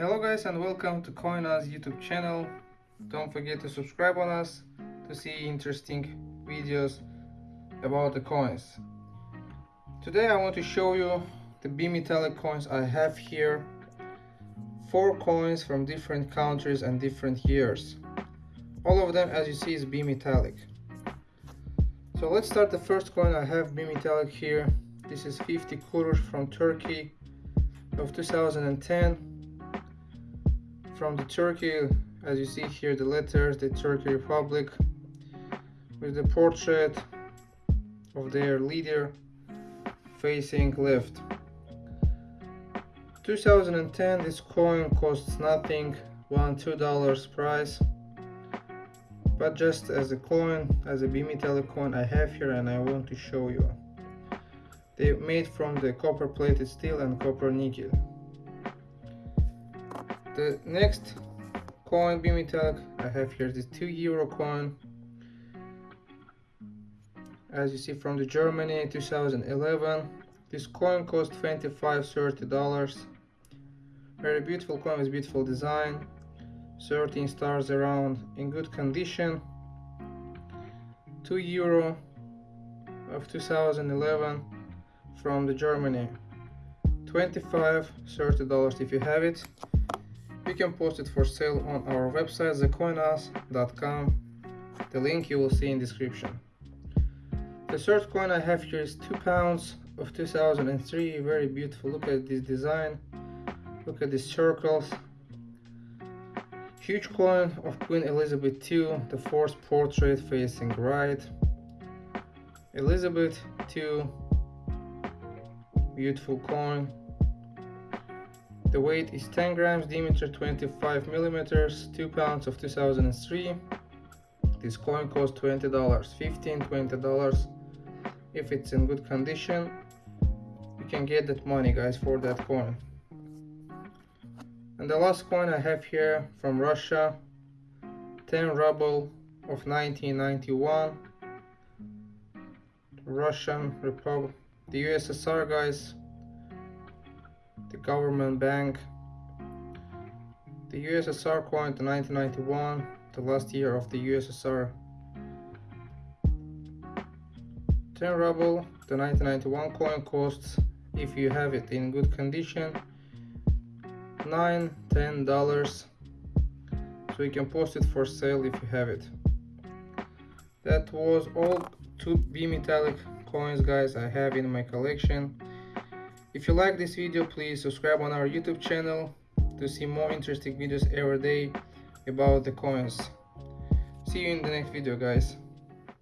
Hello guys and welcome to CoinUs YouTube channel. Don't forget to subscribe on us to see interesting videos about the coins. Today I want to show you the bimetallic coins I have here. Four coins from different countries and different years. All of them as you see is bimetallic. So let's start the first coin I have bimetallic here. This is 50 kurush from Turkey of 2010 from the Turkey. As you see here the letters the Turkey Republic with the portrait of their leader facing left. 2010 this coin costs nothing one two dollars price. But just as a coin as a bimetallic coin I have here and I want to show you. They made from the copper plated steel and copper nickel the next coin bimetallic I have here this 2 euro coin. As you see from the Germany 2011 this coin cost 25 30 dollars. Very beautiful coin with beautiful design. 13 stars around in good condition. 2 euro of 2011 from the Germany. 25 30 dollars if you have it you can post it for sale on our website thecoinus.com the link you will see in description. The third coin I have here is 2 pounds of 2003 very beautiful. Look at this design. Look at these circles. Huge coin of Queen Elizabeth II the fourth portrait facing right. Elizabeth II beautiful coin the weight is 10 grams, diameter 25 millimeters, 2 pounds of 2003. This coin costs $20, $15, $20. If it's in good condition, you can get that money guys for that coin. And the last coin I have here from Russia, 10 ruble of 1991. Russian Republic, the USSR guys, the government bank, the USSR coin to 1991, the last year of the USSR. 10 ruble, the 1991 coin costs, if you have it in good condition, 9 10 dollars. So you can post it for sale if you have it. That was all two bimetallic coins guys i have in my collection if you like this video, please subscribe on our YouTube channel to see more interesting videos every day about the coins. See you in the next video guys.